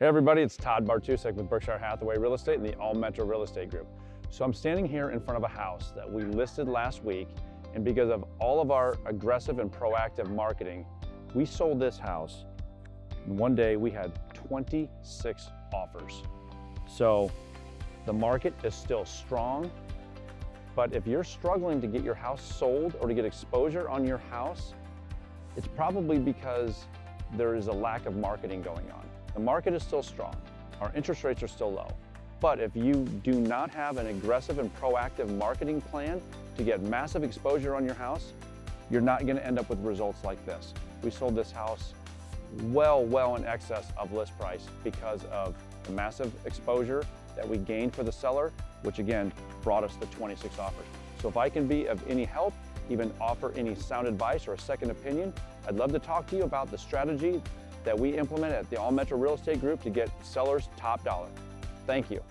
Hey everybody, it's Todd Bartusek with Berkshire Hathaway Real Estate and the All Metro Real Estate Group. So I'm standing here in front of a house that we listed last week and because of all of our aggressive and proactive marketing, we sold this house. One day we had 26 offers. So the market is still strong, but if you're struggling to get your house sold or to get exposure on your house, it's probably because there is a lack of marketing going on. The market is still strong. Our interest rates are still low. But if you do not have an aggressive and proactive marketing plan to get massive exposure on your house, you're not gonna end up with results like this. We sold this house well, well in excess of list price because of the massive exposure that we gained for the seller, which again, brought us the 26 offers. So if I can be of any help, even offer any sound advice or a second opinion, I'd love to talk to you about the strategy that we implement at the All Metro Real Estate Group to get sellers top dollar. Thank you.